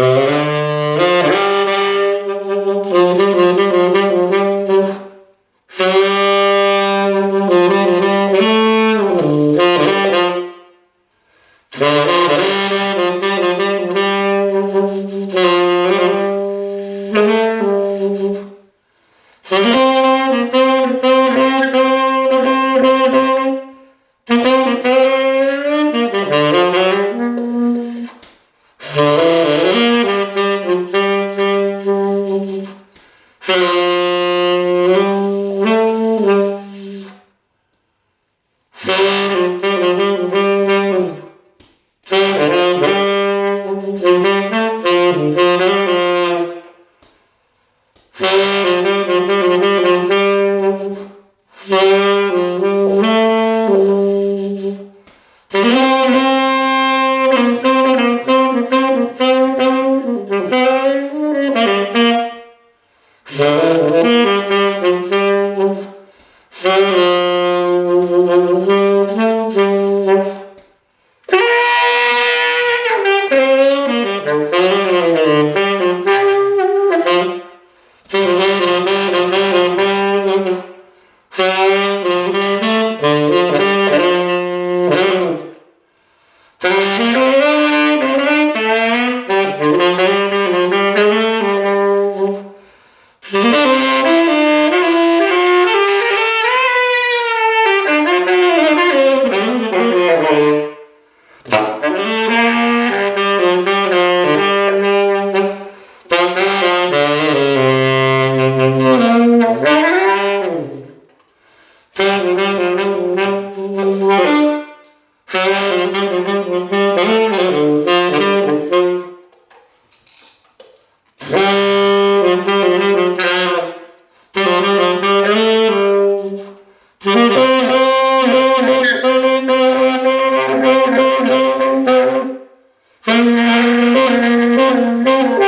Eheu, Deus, Thank you.